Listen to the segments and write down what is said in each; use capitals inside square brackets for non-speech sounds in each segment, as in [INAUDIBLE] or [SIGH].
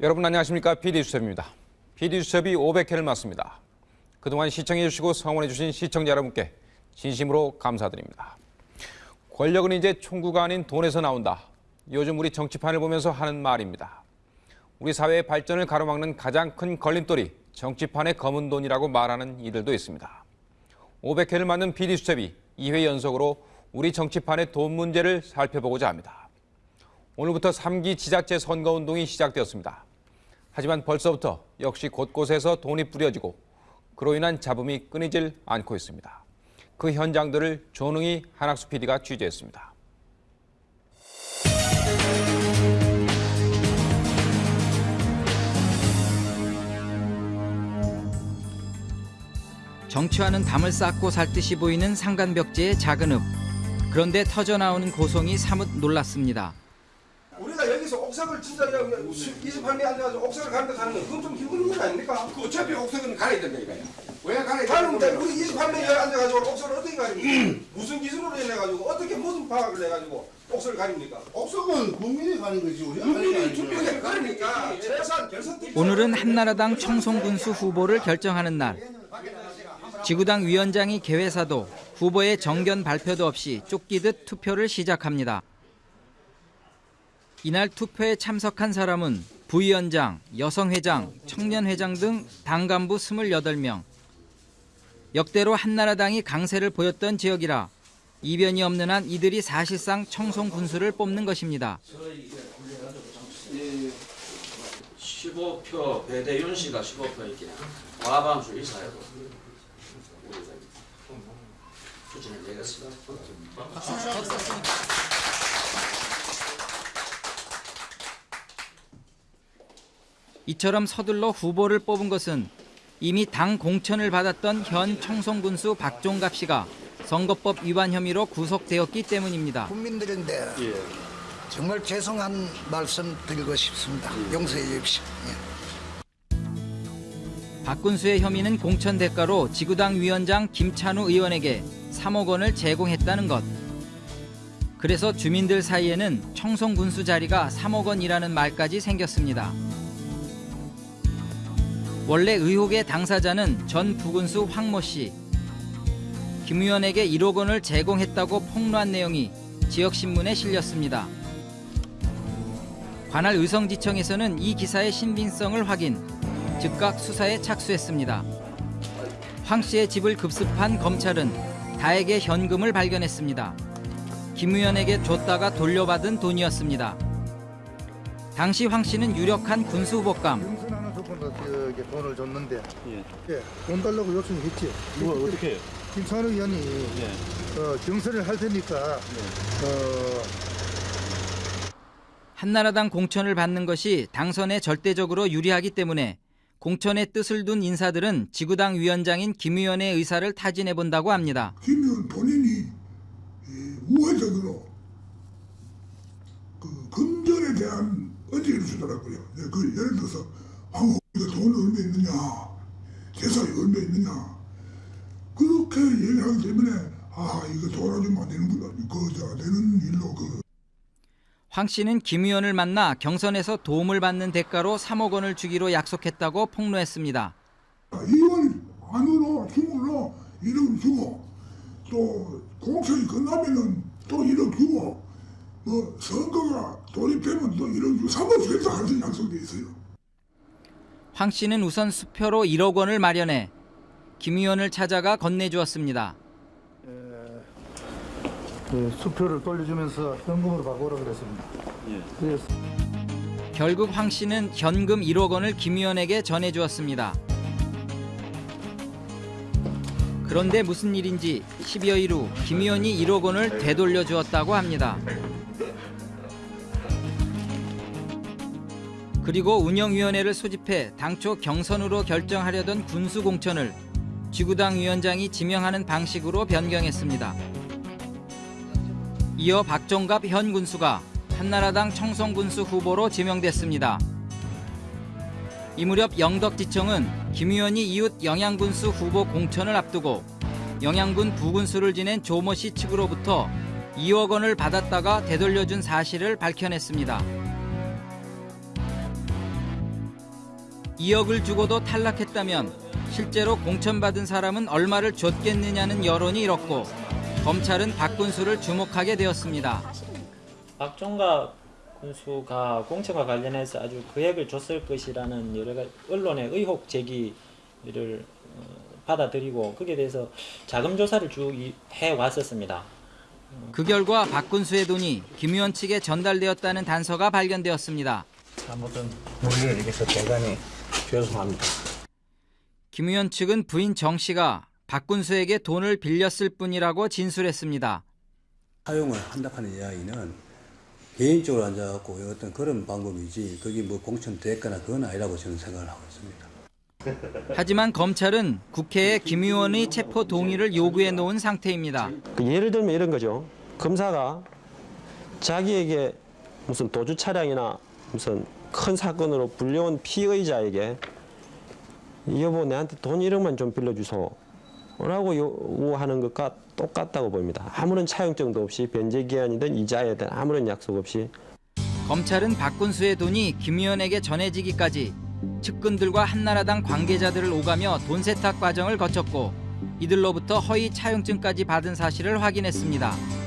여러분 안녕하십니까? PD수첩입니다. PD수첩이 500회를 맞습니다. 그동안 시청해주시고 성원해주신 시청자 여러분께 진심으로 감사드립니다. 권력은 이제 총구가 아닌 돈에서 나온다. 요즘 우리 정치판을 보면서 하는 말입니다. 우리 사회의 발전을 가로막는 가장 큰 걸림돌이 정치판의 검은 돈이라고 말하는 이들도 있습니다. 500회를 맞는 PD수첩이 2회 연속으로 우리 정치판의 돈 문제를 살펴보고자 합니다. 오늘부터 3기 지자체 선거운동이 시작되었습니다. 하지만 벌써부터 역시 곳곳에서 돈이 뿌려지고 그로 인한 잡음이 끊이질 않고 있습니다. 그 현장들을 조능희 한학수 PD가 취재했습니다. 정치와는 담을 쌓고 살 듯이 보이는 상간벽지의 작은 읍. 그런데 터져나오는 고성이 사뭇 놀랐습니다. 우리가 여기서 옥석을 진짜 28명 앉아가지고 옥석을 가는데 가는 거 그건 좀 힘든 건 아닙니까? 그 어차피 옥석은 가야 된다니까요. 왜 가야 가는데 되는데 우리 28명이 앉아가지고 옥석을 어떻게 가립니까? 무슨 기준으로 해가지고 어떻게 무슨 파악을 해가지고 옥석을 가립니까? 옥석은 국민이 가는 거지 우리가 국민이. 투표에 가니까 재산 결선 오늘은 한나라당 청송군수 후보를 결정하는 날. 지구당 위원장이 개회사도 후보의 정견 발표도 없이 쫓기듯 투표를 시작합니다. 이날 투표에 참석한 사람은 부위원장, 여성회장, 청년회장 등 당 간부 28명. 역대로 한나라당이 강세를 보였던 지역이라 이변이 없는 한 이들이 사실상 청송 군수를 뽑는 것입니다. 15표 배대윤 씨가 15표 있긴 과반수 우리가 추진을 내겠습니다. 이처럼 서둘러 후보를 뽑은 것은 이미 당 공천을 받았던 현 청송군수 박종갑 씨가 선거법 위반 혐의로 구속되었기 때문입니다. 국민들인데 정말 죄송한 말씀 드리고 싶습니다. 용서해 주십시오. 예. 박 군수의 혐의는 공천 대가로 지구당 위원장 김찬우 의원에게 3억 원을 제공했다는 것. 그래서 주민들 사이에는 청송군수 자리가 3억 원이라는 말까지 생겼습니다. 원래 의혹의 당사자는 전 부군수 황모 씨. 김 의원에게 1억 원을 제공했다고 폭로한 내용이 지역신문에 실렸습니다. 관할 의성지청에서는 이 기사의 신빙성을 확인, 즉각 수사에 착수했습니다. 황 씨의 집을 급습한 검찰은 다에게 현금을 발견했습니다. 김 의원에게 줬다가 돌려받은 돈이었습니다. 당시 황 씨는 유력한 군수 후보감, 조건도 저기 돈을 줬는데 예. 돈 달라고 요청했지. 뭐 어떻게 해요? 김찬우 의원이 예. 어, 경선을 할 테니까 어, 한나라당 공천을 받는 것이 당선에 절대적으로 유리하기 때문에 공천의 뜻을 둔 인사들은 지구당 위원장인 김 의원의 의사를 타진해 본다고 합니다. 김 의원 본인이 이 우회적으로 그 금전에 대한 의지를 주더라고요. 네, 그 예를 들어서 황후가 돈 얼마 있느냐, 재산이 얼마 있느냐? 그렇게 얘기하기 때문에 아 이거 돌아주면 안 되는구나. 그저 되는 일로 그. 황 씨는 김 의원을 만나 경선에서 도움을 받는 대가로 3억 원을 주기로 약속했다고 폭로했습니다. 이원 안으로 중으로 1억 주고 또 공천이 끝나면은 또 1억 주고 뭐 선거가 돌입되면 또 1억 주고 3억 주겠다 하는 약속돼 있어요. 황 씨는 우선 수표로 1억 원을 마련해 김 의원을 찾아가 건네주었습니다. 그 수표를 돌려주면서 현금으로 바꾸라 그랬습니다. 그래서 결국 황 씨는 현금 1억 원을 김 의원에게 전해주었습니다. 그런데 무슨 일인지 10여일 후 김 의원이 1억 원을 되돌려 주었다고 합니다. 그리고 운영위원회를 소집해 당초 경선으로 결정하려던 군수 공천을 지구당 위원장이 지명하는 방식으로 변경했습니다. 이어 박종갑 현 군수가 한나라당 청송군수 후보로 지명됐습니다. 이 무렵 영덕지청은 김 의원이 이웃 영양군수 후보 공천을 앞두고 영양군 부군수를 지낸 조모 씨 측으로부터 2억 원을 받았다가 되돌려준 사실을 밝혀냈습니다. 2억을 주고도 탈락했다면 실제로 공천받은 사람은 얼마를 줬겠느냐는 여론이 일었고 검찰은 박 군수를 주목하게 되었습니다. 박종갑 군수가 공천과 관련해서 아주 거액을 줬을 것이라는 여러 가지 언론의 의혹 제기를 어, 받아들이고 거기에 대해서 자금 조사를 쭉 해 왔었습니다. 그 결과 박 군수의 돈이 김 의원 측에 전달되었다는 단서가 발견되었습니다. 아무튼 우리를 위해서 대단히 죄송합니다. 김 의원 측은 부인 정 씨가 박군수에게 돈을 빌렸을 뿐이라고 진술했습니다. 사용을 한다 하는 이야기는 개인적으로 앉아갖고 어떤 그런 방법이지 그게 뭐 공천 됐거나 그건 아니라고 저는 생각을 하고 있습니다. 하지만 검찰은 국회에 김 의원의 체포 동의를 요구해 놓은 상태입니다. 그 예를 들면 이런 거죠. 검사가 자기에게 무슨 도주 차량이나 무슨 큰 사건으로 불려온 피의자에게 여보 내한테 돈 1억만 좀 빌려주소 라고 요구하는 것과 똑같다고 보입니다. 아무런 차용증도 없이 변제 기한이든 이자에 대한 아무런 약속 없이 검찰은 박군수의 돈이 김 의원에게 전해지기까지 측근들과 한나라당 관계자들을 오가며 돈 세탁 과정을 거쳤고 이들로부터 허위 차용증까지 받은 사실을 확인했습니다.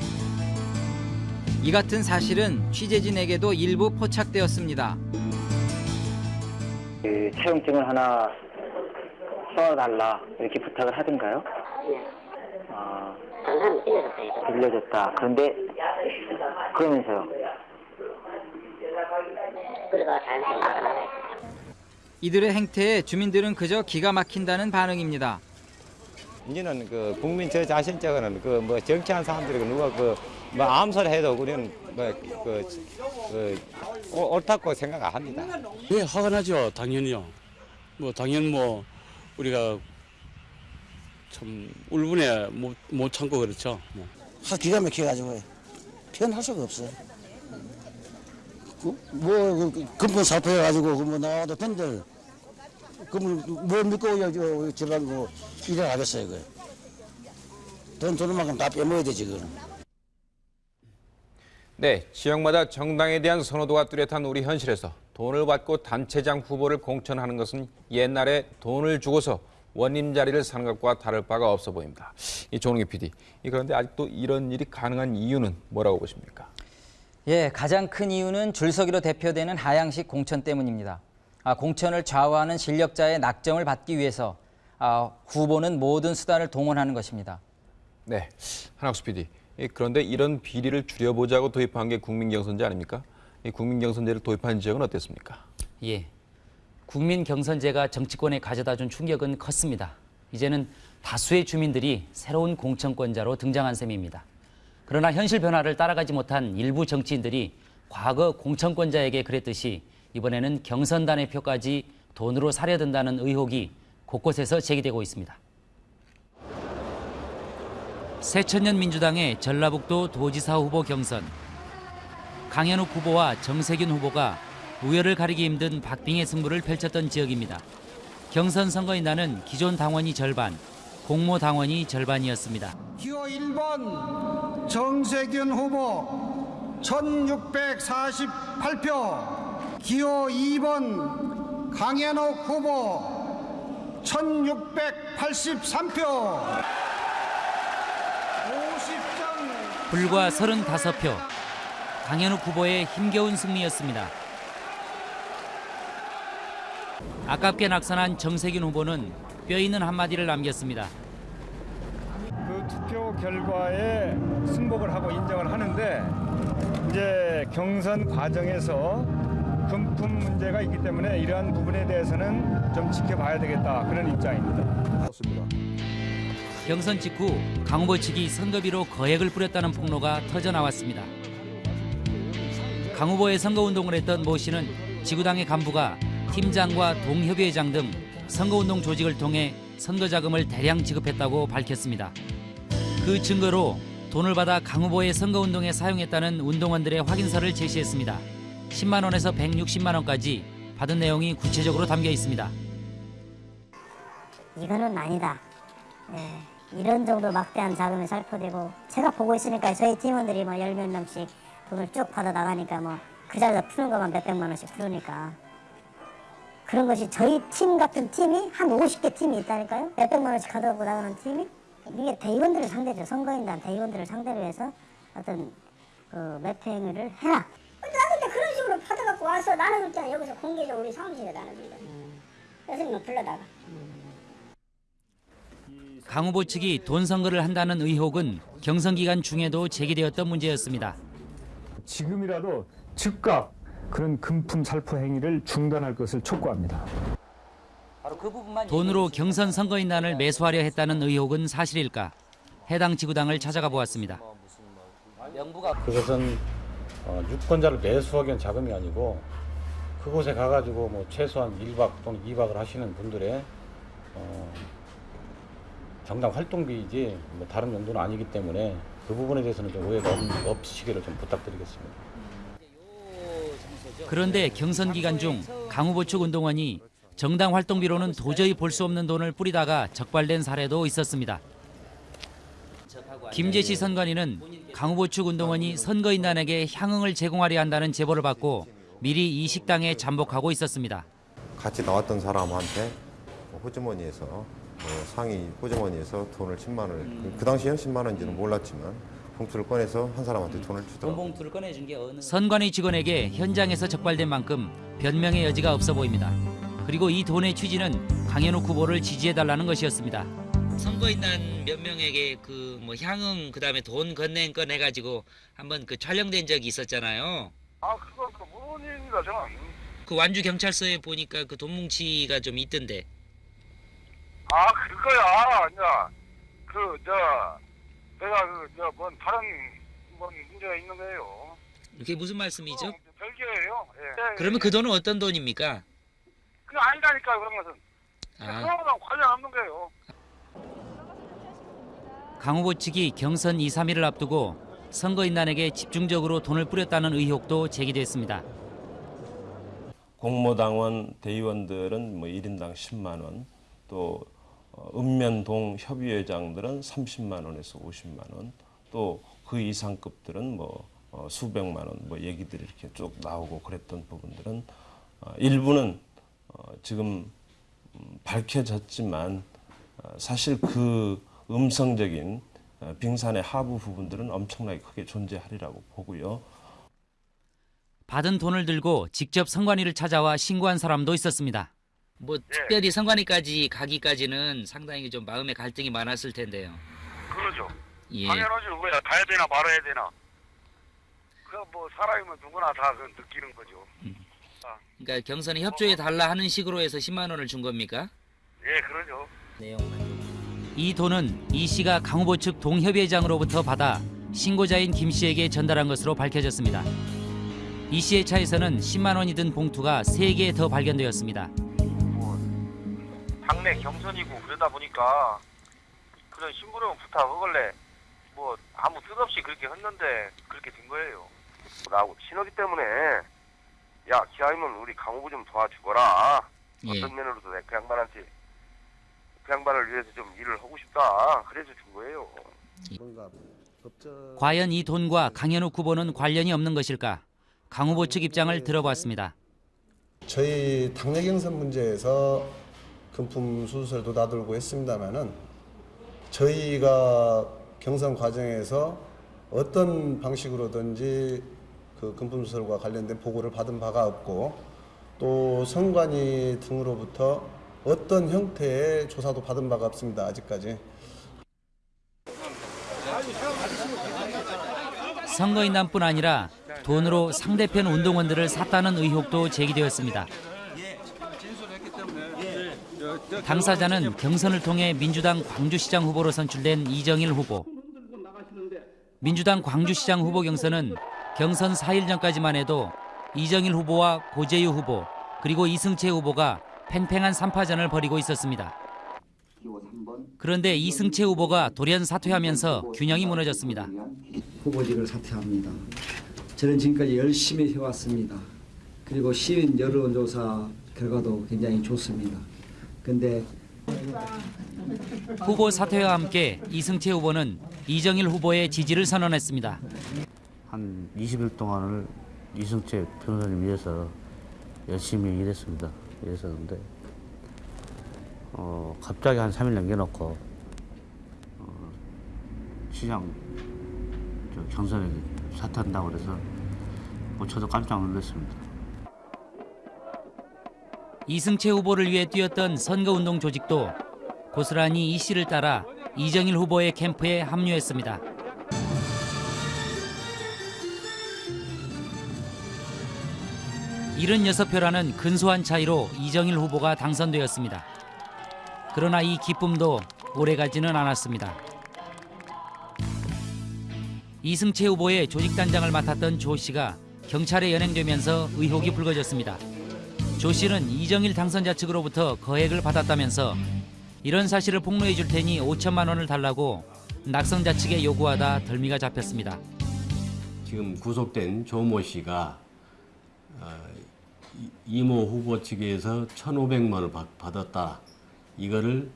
이 같은 사실은 취재진에게도 일부 포착되었습니다. 그 차용증을 하나 써달라 이렇게 부탁을 하던가요? 아, 빌려줬다. 그런데 그러면서요. 이들의 행태에 주민들은 그저 기가 막힌다는 반응입니다. 이제는 그 국민 저 자신 쪽에는 그 뭐 정치한 사람들이 누가 그 뭐 아무 소리 해도 우리는 뭐그 그, 옳다고 생각 안 합니다. 왜 화가 나죠? 당연히요. 뭐 당연 뭐 우리가 참 울분에 못, 못 참고 그렇죠. 뭐. 하 기가 막혀가지고 표현할 수가 없어. 그, 뭐 그, 근본 살펴가지고 그뭐 나와도 된들 그뭘 뭘 믿고 저 저런 거 일을 하겠어요 그. 돈 주는 만큼 다 빼먹어야 돼 지금. 네, 지역마다 정당에 대한 선호도가 뚜렷한 우리 현실에서 돈을 받고 단체장 후보를 공천하는 것은 옛날에 돈을 주고서 원님 자리를 사는 것과 다를 바가 없어 보입니다. 이 조능희 PD, 이 그런데 아직도 이런 일이 가능한 이유는 뭐라고 보십니까? 예, 가장 큰 이유는 줄서기로 대표되는 하향식 공천 때문입니다. 아, 공천을 좌우하는 실력자의 낙점을 받기 위해서 아, 후보는 모든 수단을 동원하는 것입니다. 네, 한학수 PD. 이 그런데 이런 비리를 줄여보자고 도입한 게 국민경선제 아닙니까? 이 국민경선제를 도입한 지역은 어땠습니까? 예. 국민 경선제가 정치권에 가져다 준 충격은 컸습니다. 이제는 다수의 주민들이 새로운 공천권자로 등장한 셈입니다. 그러나 현실 변화를 따라가지 못한 일부 정치인들이 과거 공천권자에게 그랬듯이 이번에는 경선단의 표까지 돈으로 사려 든다는 의혹이 곳곳에서 제기되고 있습니다. 새천년 민주당의 전라북도 도지사 후보 경선. 강현욱 후보와 정세균 후보가 우열을 가리기 힘든 박빙의 승부를 펼쳤던 지역입니다. 경선 선거인 날은 기존 당원이 절반, 공모 당원이 절반이었습니다. 기호 1번 정세균 후보 1648표 기호 2번 강현옥 후보 1683표 불과 35표. 강현욱 후보의 힘겨운 승리였습니다. 아깝게 낙선한 정세균 후보는 뼈 있는 한마디를 남겼습니다. 그 투표 결과에 승복을 하고 인정을 하는데 이제 경선 과정에서 금품 문제가 있기 때문에 이러한 부분에 대해서는 좀 지켜봐야 되겠다 그런 입장입니다. 그렇습니다. 경선 직후 강 후보 측이 선거비로 거액을 뿌렸다는 폭로가 터져 나왔습니다. 강 후보의 선거운동을 했던 모 씨는 지구당의 간부가 팀장과 동협의회장 등 선거운동 조직을 통해 선거자금을 대량 지급했다고 밝혔습니다. 그 증거로 돈을 받아 강 후보의 선거운동에 사용했다는 운동원들의 확인서를 제시했습니다. 10만 원에서 160만 원까지 받은 내용이 구체적으로 담겨 있습니다. 이거는 아니다. 예, 이런 정도 막대한 자금이 살포되고 제가 보고 있으니까 저희 팀원들이 뭐열몇 명씩 돈을 쭉 받아 나가니까 뭐 그 자리에서 푸는 것만 몇 백만 원씩 푸르니까 그런 것이 저희 팀 같은 팀이 한 50개 팀이 있다니까요. 몇백만 원씩 가져고 나가는 팀이 이게 대의원들을 상대죠. 선거인단 대의원들을 상대로 해서 어떤 그 매표 행위를 해라. 나 근데 그런 식으로 받아갖고 와서 그냥 여기서 공개적으로 우리 사무실에 나눕니다. 교수님을 불러다가. 강 후보 측이 돈 선거를 한다는 의혹은 경선 기간 중에도 제기되었던 문제였습니다. 지금이라도 즉각 그런 금품 살포 행위를 중단할 것을 촉구합니다. 돈으로 경선 선거인단을 매수하려 했다는 의혹은 사실일까? 해당 지구당을 찾아가 보았습니다. 그것은 어, 유권자를 매수하기 위한 자금이 아니고 그곳에 가가지고 뭐 최소한 1박 또는 2박을 하시는 분들의 어, 정당 활동비이지 뭐 다른 용도는 아니기 때문에 그 부분에 대해서는 좀 오해가 없, 없으시기를 좀 부탁드리겠습니다. 그런데 경선 기간 중 강 후보 측 운동원이 정당 활동비로는 도저히 볼 수 없는 돈을 뿌리다가 적발된 사례도 있었습니다. 김재시 선관위는 강 후보 측 운동원이 선거인단에게 향응을 제공하려 한다는 제보를 받고 미리 이 식당에 잠복하고 있었습니다. 같이 나왔던 사람한테 뭐 호주머니에서 뭐 상위 호주머니에서 돈을 10만 원을 그- 그 당시에 10만 원인지는 몰랐지만 봉투를 꺼내서 한 사람한테 돈을 주더라고요. 봉투를 꺼내준 게 어느 선관위 직원에게 현장에서 적발된 만큼 변명의 여지가 없어 보입니다. 그리고 이 돈의 취지는 강현욱 후보를 지지해달라는 것이었습니다. 선거인단 몇 명에게 그 뭐 향응 그다음에 돈 건넨 건 해가지고 한번 그 촬영된 적이 있었잖아요. 아 그건 그 무론입니다 저는 그 완주 경찰서에 보니까 그 돈 뭉치가 좀 있던데. 아 그거야 이제 그저 내가 그저뭔 다른 뭔 문제가 있는 거예요 이게 무슨 말씀이죠? 별개예요 예. 그러면 그 돈은 어떤 돈입니까? 그게 아니다니까 그런 것은 아. 그거랑 관련 없는 거예요 강 후보 측이 경선 2, 3일을 앞두고 선거인단에게 집중적으로 돈을 뿌렸다는 의혹도 제기됐습니다. 공모당원 대의원들은 뭐 1인당 10만 원, 또 어, 읍면동 협의회장들은 30만 원에서 50만 원, 또 그 이상급들은 뭐 어, 수백만 원, 뭐 얘기들이 이렇게 쭉 나오고 그랬던 부분들은 어, 일부는 어, 지금 음, 밝혀졌지만 어, 사실 그 음성적인 어, 빙산의 하부 부분들은 엄청나게 크게 존재하리라고 보고요. 받은 돈을 들고 직접 선관위를 찾아와 신고한 사람도 있었습니다. 뭐 특별히 선관위까지 가기까지는 상당히 좀 마음의 갈등이 많았을 텐데요. 그러죠 예. 당연하죠 뭐야 가야 되나 말아야 되나 그뭐 사람이면 누구나 다 그 느끼는 거죠 그러니까 경선에 협조해 달라 하는 식으로 해서 10만 원을 준 겁니까? 예 그러죠 이 돈은 이 씨가 강 후보 측 동협의장으로부터 받아 신고자인 김 씨에게 전달한 것으로 밝혀졌습니다. 이 씨의 차에서는 10만 원이 든 봉투가 3개 더 발견되었습니다. 당내 경선이고 그러다 보니까 그런 심부름 부탁 그걸래 뭐 아무 뜻 없이 그렇게 했는데 그렇게 된 거예요. 나하고 친하기 때문에 야 기아이면 우리 강호부 좀 도와주거라. 예. 어떤 면으로도 내 그 양반한테 그 양반을 위해서 좀 일을 하고 싶다. 그래서 준 거예요. 과연 이 돈과 강현욱 후보는 관련이 없는 것일까? 강 후보 측 입장을 들어봤습니다. 저희 당내 경선 문제에서 금품 수수를 다들고 했습니다만은 저희가 경선 과정에서 어떤 방식으로든지 그 금품 수설과 관련된 보고를 받은 바가 없고 또 선관위 등으로부터 어떤 형태의 조사도 받은 바가 없습니다. 아직까지. 선거인단뿐 아니라 돈으로 상대편 운동원들을 샀다는 의혹도 제기되었습니다. 당사자는 경선을 통해 민주당 광주시장 후보로 선출된 이정일 후보. 민주당 광주시장 후보 경선은 경선 4일 전까지만 해도 이정일 후보와 고재유 후보 그리고 이승채 후보가 팽팽한 3파전을 벌이고 있었습니다. 그런데 이승채 후보가 돌연 사퇴하면서 균형이 무너졌습니다. 후보직을 사퇴합니다. 저는 지금까지 열심히 해왔습니다. 그리고 시민 여론조사 결과도 굉장히 좋습니다. 근데 후보 사퇴와 함께 이승채 후보는 이정일 후보의 지지를 선언했습니다. 한 20일 동안을 이승채 변호사님 위해서 열심히 일했습니다. 그래서 근데 어, 갑자기 한 3일 남겨놓고 어, 시장 경선에 사퇴한다고 그래서 뭐 저도 깜짝 놀랐습니다. 이승채 후보를 위해 뛰었던 선거운동 조직도 고스란히 이 씨를 따라 이정일 후보의 캠프에 합류했습니다. 이른 여섯 표라는 근소한 차이로 이정일 후보가 당선되었습니다. 그러나 이 기쁨도 오래가지는 않았습니다. 이승채 후보의 조직단장을 맡았던 조 씨가 경찰에 연행되면서 의혹이 불거졌습니다. 조 씨는 이정일 당선자 측으로부터 거액을 받았다면서 이런 사실을 폭로해 줄 테니 5천만 원을 달라고 낙선자 측에 요구하다 덜미가 잡혔습니다. 지금 구속된 조모 씨가 어, 이모 후보 측에서 1,500만 원을 받았다. 이거를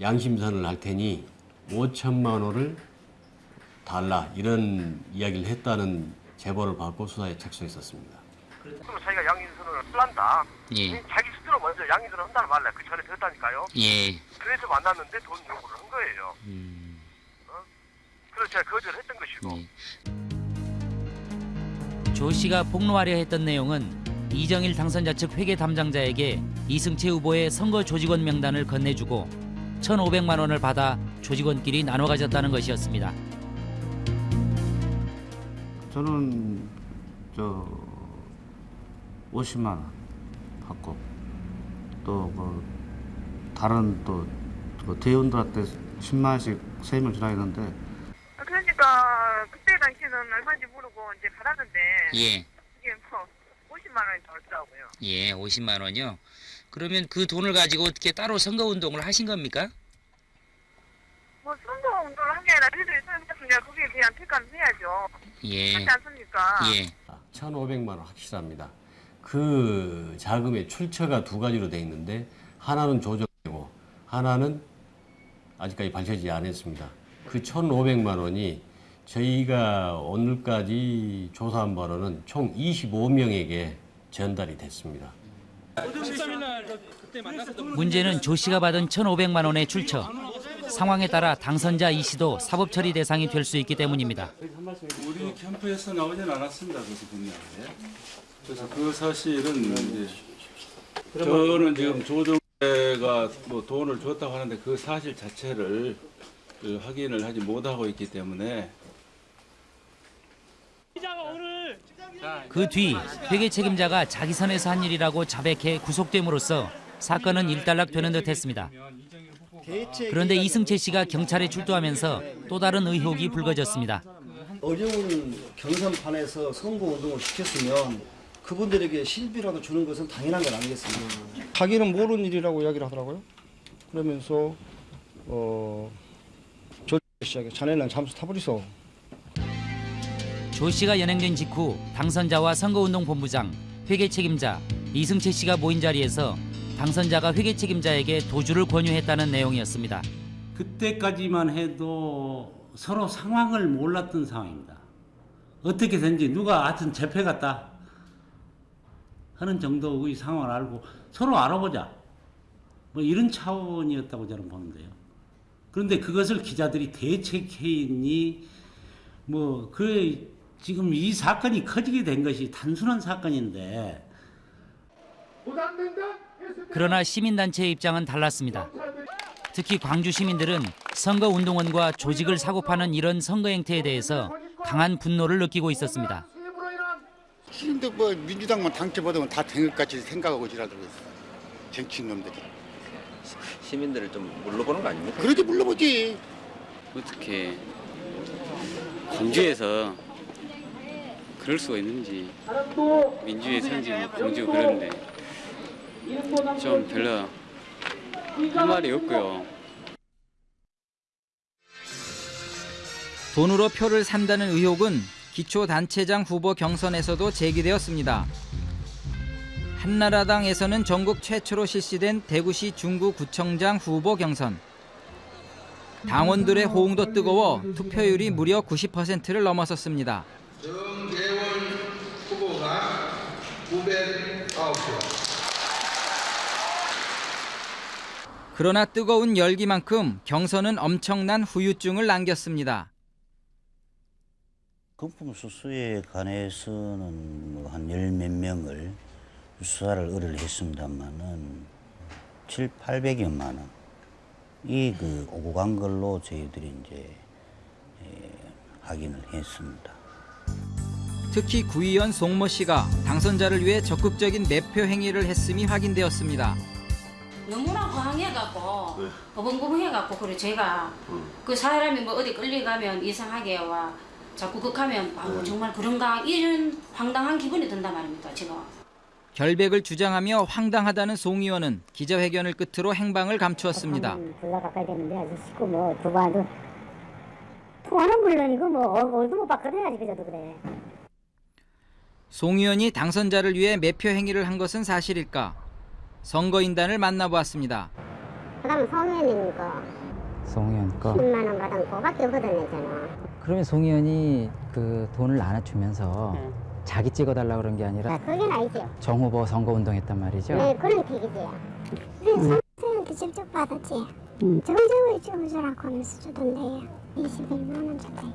양심선을 할 테니 5천만 원을 달라 이런 이야기를 했다는 제보를 받고 수사에 착수했었습니다. 그럼 저희가 양심 풀란다. 예. 자기 스스로 먼저 양이 들어 한달 말래. 그 전에 됐다니까요. 예. 그래서 만났는데 돈 요구를 한 거예요. 음. 어? 그래서 제가 거절했던 것이고. 예. 조 씨가 폭로하려 했던 내용은 이정일 당선자 측 회계 담당자에게 이승채 후보의 선거 조직원 명단을 건네주고 1,500만 원을 받아 조직원끼리 나눠 가졌다는 것이었습니다. 저는 저 50만원 받고 또 뭐 다른 또 뭐 대원들한테 10만원씩 세금을 지나겠는데 아, 그러니까 그때 당시는 얼마인지 모르고 이제 받았는데 예. 뭐 예 50만원이요? 그러면 그 돈을 가지고 어떻게 따로 선거운동을 하신 겁니까? 뭐 선거운동을 한 게 아니라 저희들이 선생님 거기에 대한 평가는 해야죠 예. 그렇지 않습니까? 예. 1,500만원 확실합니다 그 자금의 출처가 두 가지로 돼 있는데 하나는 조정이고 하나는 아직까지 밝혀지지 않았습니다. 그 1,500만 원이 저희가 오늘까지 조사한 바로는 총 25명에게 전달이 됐습니다. 문제는 조 씨가 받은 1,500만 원의 출처. 상황에 따라 당선자 이 씨도 사법 처리 대상이 될 수 있기 때문입니다. 우리 캠프에서 나오진 않았습니다. 그래서 분명히. 그래서 그 사실은 이제 저는 지금 조정대가 뭐 돈을 줬다고 하는데 그 사실 자체를 그 확인을 하지 못하고 있기 때문에 그 뒤 회계 책임자가 자기 선에서 한 일이라고 자백해 구속됨으로써 사건은 일단락되는 듯했습니다. 그런데 이승채 씨가 경찰에 출두하면서 또 다른 의혹이 불거졌습니다. 어려운 경선판에서 선거운동을 시켰으면 그분들에게 실비라도 주는 것은 당연한 건 아니겠습니까? 음. 자기는 모르는 일이라고 이야기를 하더라고요. 그러면서 어, 조 씨에게 자네는 잠수 타버리소. 조 씨가 연행된 직후 당선자와 선거운동본부장, 회계 책임자, 이승채 씨가 모인 자리에서 당선자가 회계 책임자에게 도주를 권유했다는 내용이었습니다. 그때까지만 해도 서로 상황을 몰랐던 상황입니다. 어떻게 된지 누가 하여튼 재패 같다. 하는 정도의 상황을 알고 서로 알아보자. 뭐 이런 차원이었다고 저는 보는데요. 그런데 그것을 기자들이 대책회의니 뭐그 지금 이 사건이 커지게 된 것이 단순한 사건인데 그러나 시민단체의 입장은 달랐습니다. 특히 광주 시민들은 선거운동원과 조직을 사고파는 이런 선거 행태에 대해서 강한 분노를 느끼고 있었습니다. 근데 뭐 민주당만 당첨받으면 다 된 것 같이 생각하고 지나들고 있어. 정치인 놈들이. 시민들을 좀 물러보는 거 아닙니까? 그러지 물러보지. 어떻게 공주에서 그럴 수가 있는지 민주의 산지 뭐 공주 그런데 좀 별로 할 말이 없고요. 돈으로 표를 산다는 의혹은 기초단체장 후보 경선에서도 제기되었습니다. 한나라당에서는 전국 최초로 실시된 대구시 중구구청장 후보 경선. 당원들의 호응도 뜨거워 투표율이 무려 90%를 넘어섰습니다. 정대원 후보가 909표. 그러나 뜨거운 열기만큼 경선은 엄청난 후유증을 남겼습니다. 금품 수수에 관해서는 뭐한열 몇 명을 수사를 의뢰를 했습니다만은 7, 800여만 원. 이그 오고 간 걸로 저희들이 이제 예, 확인을 했습니다. 특히 구의원 송모 씨가 당선자를 위해 적극적인 매표 행위를 했음이 확인되었습니다. 너무나 황해갖고 버벙버벙해갖고 그래 제가 그 사람이 뭐 어디 끌려가면 이상하게 와 자꾸 극하면 아우 정말 그런가 이런 황당한 기분이 든단 말입니다 제가 결백을 주장하며 황당하다는 송 의원은 기자회견을 끝으로 행방을 감추었습니다. 불러 가까이 됐는데 아저씨고 뭐 두바도 통화는 물론이고 뭐 얼굴 못 봤거든 아직 그저도 그래. 송 의원이 당선자를 위해 매표 행위를 한 것은 사실일까? 선거인단을 만나보았습니다. 그다음 성현님 거송 의원 거. 10만 원 받은 거밖에 없거든 요 저는. 그러면 송 의원이 그 돈을 나눠주면서 자기 찍어달라 그런 게 아니라 그건 아니죠. 정 후보 선거 운동 했단 말이죠. 네 그런 픽이지요. 그래 선생한테 직접 받았지. 정정을 찍어주라고 하면서 주던데요. 21만 원 줬대요.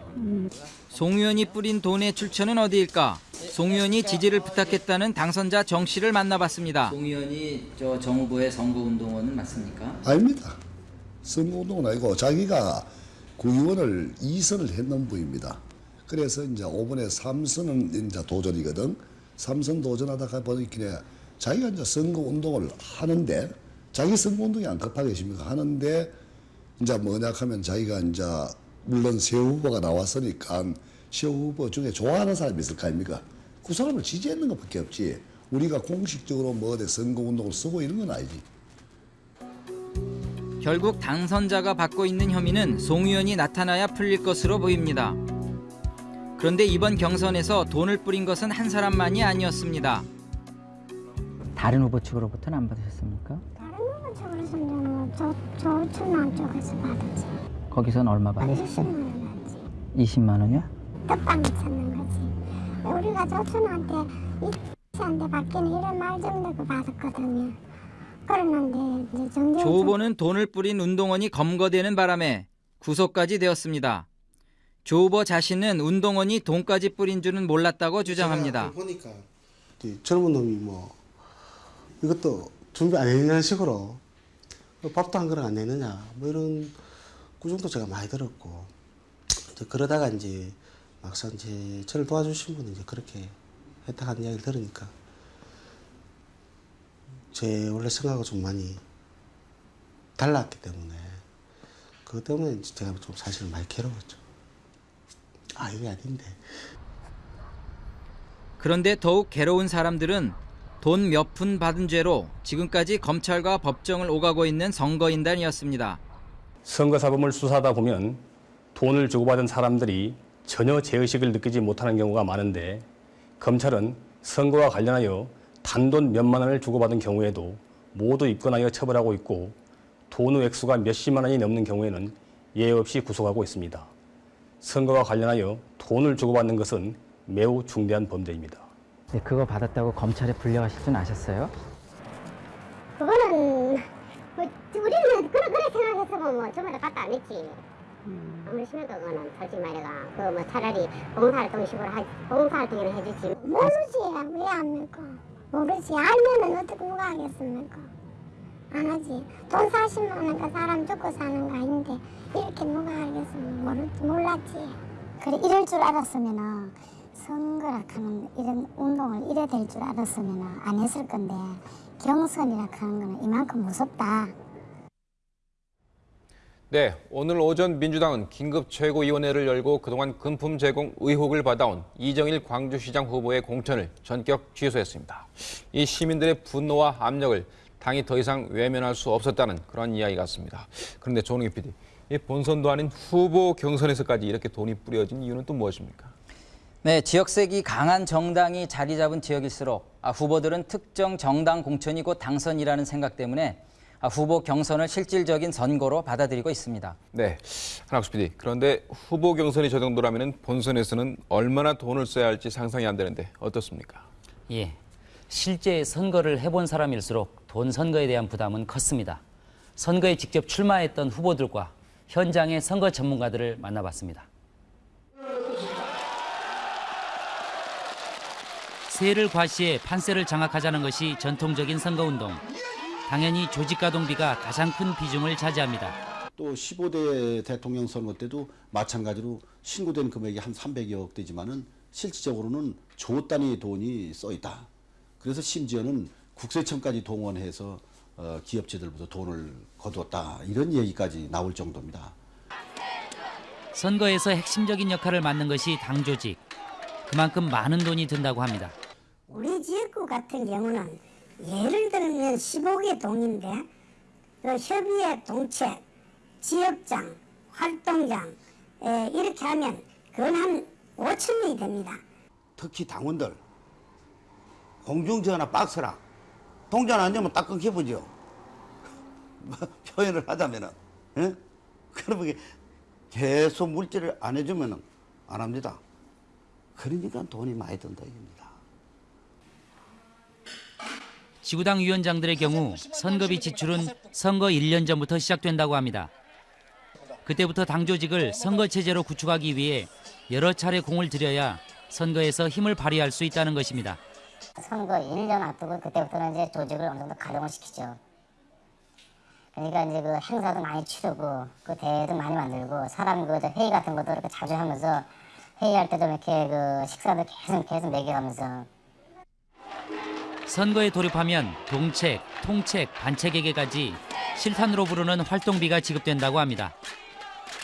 송 의원이 뿌린 돈의 출처는 어디일까? 송 의원이 지지를 부탁했다는 당선자 정 씨를 만나봤습니다. 송 의원이 저 정 후보의 선거 운동원은 맞습니까? 아닙니다. 선거운동은 아니고 자기가 구의원을 2선을 했는 분입니다. 그래서 이제 5번에 3선은 이제 도전이거든. 3선 도전하다가 보니까 자기가 이제 선거운동을 하는데 자기 선거운동이 안 급하겠습니까? 하는데 이제 뭐냐 하면 자기가 이제 물론 새 후보가 나왔으니까 새 후보 중에 좋아하는 사람이 있을 거 아닙니까? 그 사람을 지지했는 것밖에 없지. 우리가 공식적으로 뭐 어디 선거운동을 쓰고 이런 건 아니지. 결국 당선자가 받고 있는 혐의는 송 의원이 나타나야 풀릴 것으로 보입니다. 그런데 이번 경선에서 돈을 뿌린 것은 한 사람만이 아니었습니다. 다른 후보 측으로부터는 안 받으셨습니까? 저그래서 저는 저, 저 천안 쪽에서 받았지. 거기선 얼마 받으셨어요? 20만 원이요? 떡방이 찾는 거지. 우리가 조천한테 이한테 받기는 이런 말 정도고 받았거든요. 그러는데 이제 정경 조 후보는 돈을 뿌린 운동원이 검거되는 바람에 구속까지 되었습니다. 조 후보 자신은 운동원이 돈까지 뿌린 줄은 몰랐다고 주장합니다. 보니까 이 젊은 놈이 뭐 이것도 준비 안 했냐는 식으로 밥도 한 그릇 안 내느냐 뭐 이런 구정도 제가 많이 들었고 그러다가 이제 막상 이제 저를 도와주신 분은 이제 그렇게 했다는 이야기를 들으니까 제 원래 생각과 좀 많이 달랐기 때문에 그것 때문에 제가 좀 사실 많이 괴로웠죠. 아 이게 아닌데 그런데 더욱 괴로운 사람들은 돈 몇 푼 받은 죄로 지금까지 검찰과 법정을 오가고 있는 선거인단이었습니다. 선거사범을 수사하다 보면 돈을 주고받은 사람들이 전혀 죄의식을 느끼지 못하는 경우가 많은데 검찰은 선거와 관련하여 단돈 몇만 원을 주고받은 경우에도 모두 입건하여 처벌하고 있고 돈의 액수가 몇십만 원이 넘는 경우에는 예외 없이 구속하고 있습니다. 선거와 관련하여 돈을 주고받는 것은 매우 중대한 범죄입니다. 네, 그거 받았다고 검찰에 불려가실 줄 아셨어요? 그거는 뭐 우리는 그래 그래 생각했으면 뭐 저번에 갖다 안 했지. 아무리 심해도 그거는 솔직히 말해가 그뭐 차라리 봉사활동 식으로 하, 봉사활동을 해주지. 모르지 왜안 믿고 모르지 알면은 어떻게 누가 하겠습니까? 안 하지. 돈 40만 원그 사람 죽고 사는 거 아닌데 이렇게 누가 알겠습니까? 모르, 몰랐지. 그래 이럴 줄 알았으면은 선거라 하는 이런 운동을 이래 될 줄 알았으면은 안 했을 건데 경선이라 하는 거는 이만큼 무섭다. 네, 오늘 오전 민주당은 긴급 최고위원회를 열고 그동안 금품 제공 의혹을 받아온 이정일 광주시장 후보의 공천을 전격 취소했습니다. 이 시민들의 분노와 압력을 당이 더 이상 외면할 수 없었다는 그런 이야기 같습니다. 그런데 조능희 PD, 이 본선도 아닌 후보 경선에서까지 이렇게 돈이 뿌려진 이유는 또 무엇입니까? 네, 지역색이 강한 정당이 자리 잡은 지역일수록 아, 후보들은 특정 정당 공천이 곧 당선이라는 생각 때문에 아, 후보 경선을 실질적인 선거로 받아들이고 있습니다. 네, 한학수 PD. 그런데 후보 경선이 저 정도라면 본선에서는 얼마나 돈을 써야 할지 상상이 안 되는데 어떻습니까? 예, 실제 선거를 해본 사람일수록 돈 선거에 대한 부담은 컸습니다. 선거에 직접 출마했던 후보들과 현장의 선거 전문가들을 만나봤습니다. 세를 과시해 판세를 장악하자는 것이 전통적인 선거운동. 당연히 조직가동비가 가장 큰 비중을 차지합니다. 또 15대 대통령 선거 때도 마찬가지로 신고된 금액이 한 300여 억 대지만은 실질적으로는 조 단위 돈이 써 있다. 그래서 심지어는 국세청까지 동원해서 어, 기업체들부터 돈을 거두었다. 이런 얘기까지 나올 정도입니다. 선거에서 핵심적인 역할을 맡는 것이 당 조직. 그만큼 많은 돈이 든다고 합니다. 우리 지역구 같은 경우는 예를 들면 15개 동인데 그 협의회 동책, 지역장, 활동장 에, 이렇게 하면 그건 한 5천 명이 됩니다. 특히 당원들 공중전화 박스랑 동전 안 되면 딱 끊겨보죠. 뭐 [LAUGHS] 표현을 하자면은 예? 그러면 계속 물질을 안 해주면은 안 합니다. 그러니까 돈이 많이 든다 이겁니다. 지구당 위원장들의 경우 선거비 지출은 선거 1년 전부터 시작된다고 합니다. 그때부터 당 조직을 선거 체제로 구축하기 위해 여러 차례 공을 들여야 선거에서 힘을 발휘할 수 있다는 것입니다. 선거 1년 앞두고 그때부터는 이제 조직을 어느 정도 가동을 시키죠. 그러니까 이제 그 행사도 많이 치르고 그 대회도 많이 만들고 사람 그 회의 같은 것도 이렇게 자주 하면서 회의할 때도 이렇게 그 식사도 계속 계속 먹여가면서 선거에 돌입하면 동책, 통책, 반책에게까지 실탄으로 부르는 활동비가 지급된다고 합니다.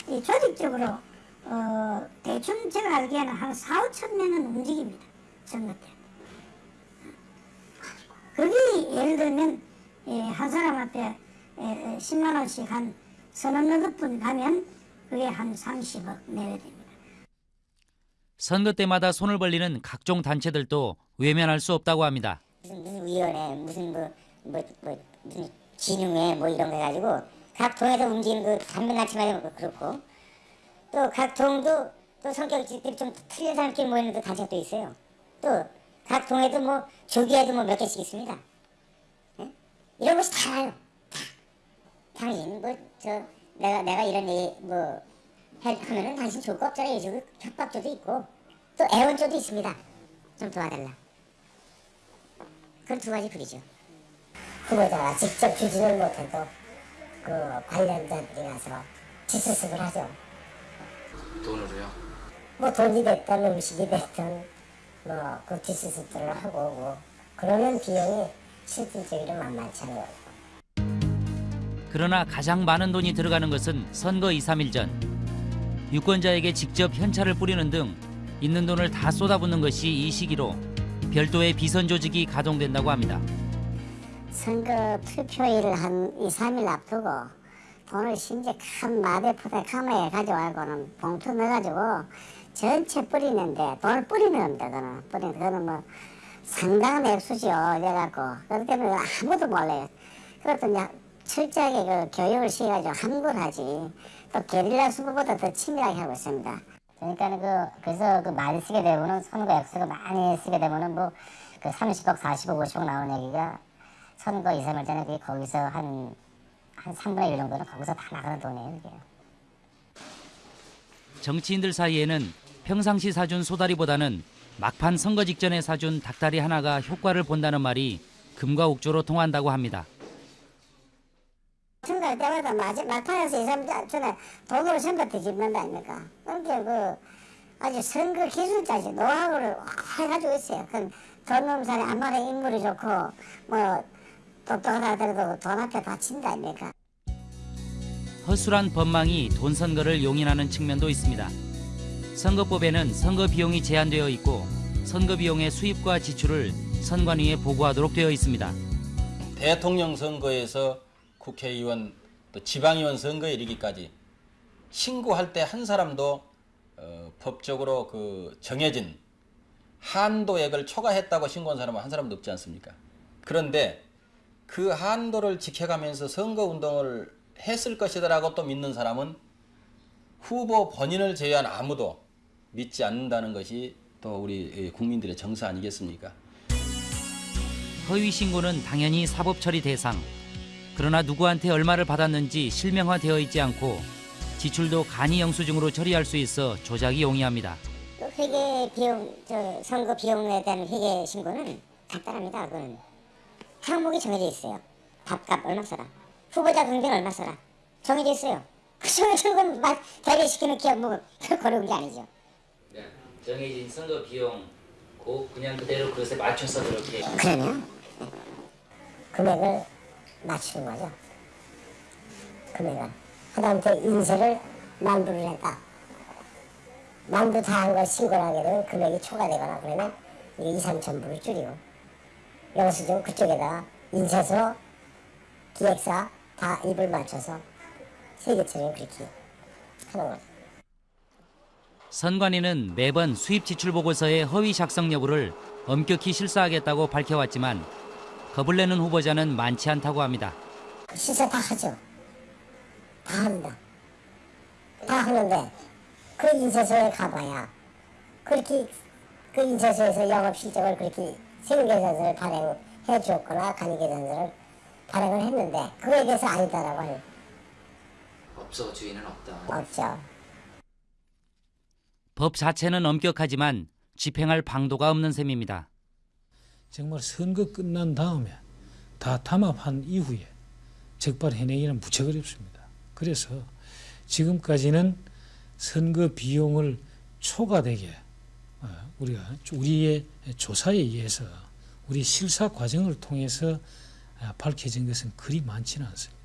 이 조직적으로 어, 대충 제가 알기에는 한 4, 5천 명은 움직입니다. 선거 때. 그게 예를 들면 예, 한 사람 앞에 에, 10만 원씩 한 서너 너덟 분 가면 그게 한 30억 내외 됩니다. 선거 때마다 손을 벌리는 각종 단체들도 외면할 수 없다고 합니다. 무슨 무슨 위원회 무슨 뭐, 뭐, 뭐 무슨 진흥회 뭐 이런 거 해가지고 각 동에서 움직이는 그 단면단체마다 그렇고 또 각 동도 또 성격이 좀 틀린 사람끼리 모이는 그 단체가 또 있어요. 또 각 동에도 뭐 조기에도 뭐 몇 개씩 있습니다. 예? 이런 것이 다요. 다. 당신 뭐 저 내가 내가 이런 얘기 뭐 해- 하면은 당신 좋고 없잖아 이러고 협박조도 있고 또 애원조도 있습니다. 좀 도와달라. 그런 두 가지 불이죠. 후보자가 직접 주지를 못해도 그 관련자들이 가서 지수습을 하죠. 돈으로요? 뭐 돈이 됐든 음식이 됐든 뭐그 지수습들을 하고 오고 그러는 비용이 실질적으로 만만치 않아요. 그러나 가장 많은 돈이 들어가는 것은 선거 2, 3일 전. 유권자에게 직접 현찰을 뿌리는 등 있는 돈을 다 쏟아붓는 것이 이 시기로 별도의 비선 조직이 가동된다고 합니다. 선거 투표일을 한 2, 3일 앞두고 돈을 심지어 큰 마대포대 카메라에 가져와고는 봉투 넣어가지고 전체 뿌리는데 돈을 뿌리는 겁니다. 그거는 뿌리는 그거는 뭐 상당한 액수죠. 이래갖고 그렇기 때문에 아무도 몰라요. 그것도 철저하게 그 교육을 시켜가지고 함구를 하지. 또 게릴라 수보보다 더 치밀하게 하고 있습니다. 그러니까 그 그래서 그 많이 쓰게 되면은 선거 액수가 많이 쓰게 되면은 뭐 그 30억, 40억, 50억 나오는 얘기가 선거 2, 3일 전에 그게 거기서 한, 한 3분의 1 정도는 거기서 다 나가는 돈이에요, 이게. 정치인들 사이에는 평상시 사준 소다리보다는 막판 선거 직전에 사준 닭다리 하나가 효과를 본다는 말이 금과 옥조로 통한다고 합니다. 선거할 때마다 마지, 막판에서 이 사람 전에 돈으로 선거 뒤집는다 아닙니까? 그렇게 그 아주 선거 기술자지 노하우를 확 가지고 있어요. 그돈 없는 사람이 안만에 인물이 좋고 뭐 똑똑하다 하더라도 돈 앞에 바친다 아닙니까? 허술한 법망이 돈 선거를 용인하는 측면도 있습니다. 선거법에는 선거 비용이 제한되어 있고 선거 비용의 수입과 지출을 선관위에 보고하도록 되어 있습니다. 대통령 선거에서 국회의원 또 지방의원 선거에 이르기까지 신고할 때 한 사람도 어, 법적으로 그 정해진 한도액을 초과했다고 신고한 사람은 한 사람도 없지 않습니까? 그런데 그 한도를 지켜가면서 선거운동을 했을 것이다라고 또 믿는 사람은 후보 본인을 제외한 아무도 믿지 않는다는 것이 또 우리 국민들의 정서 아니겠습니까? 허위 신고는 당연히 사법 처리 대상. 그러나 누구한테 얼마를 받았는지 실명화되어 있지 않고 지출도 간이 영수증으로 처리할 수 있어 조작이 용이합니다. 그 회계 비용, 저 선거 비용에 대한 회계 신고는 간단합니다. 그거는 항목이 정해져 있어요. 밥값 얼마 써라. 후보자 경비는 얼마 써라. 정해져 있어요. 그 정해진 건막 대리시키는 기업 뭐 그런 게 아니죠. 정해진 선거 비용 고 그냥 그대로 그것에 맞춰서 그렇게 그러면 금액을 맞추는 거죠. 금액을. 하다못해 인쇄를 만부를 했다. 만부 다 한 걸 신고를 하게 되면 금액이 초과되거나 그러면 이게 2, 3천 불을 줄이고 영수증 그쪽에다가 인쇄소, 기획사 다 입을 맞춰서 세계처럼 그렇게 하는 거죠. 선관위는 매번 수입 지출 보고서의 허위 작성 여부를 엄격히 실사하겠다고 밝혀왔지만 겁을 내는 후보자는 많지 않다고 합니다. 실사 다 하죠. 다 한다. 다 하는데 그 인쇄소에 가봐야 그렇게 그 인쇄소에서 영업 실적을 그렇게 세무계산서를 발행해 주었거나 간이계산서를 발행을 했는데 그거에 대해서 아니다라고 하는 없어 주인은 없다. 없죠. 법 자체는 엄격하지만 집행할 방도가 없는 셈입니다. 정말 선거 끝난 다음에 다 담합한 이후에 적발해내기는 무척 어렵습니다. 그래서 지금까지는 선거 비용을 초과되게 어, 우리가 우리의 조사에 의해서 우리 실사 과정을 통해서 아, 밝혀진 것은 그리 많지는 않습니다.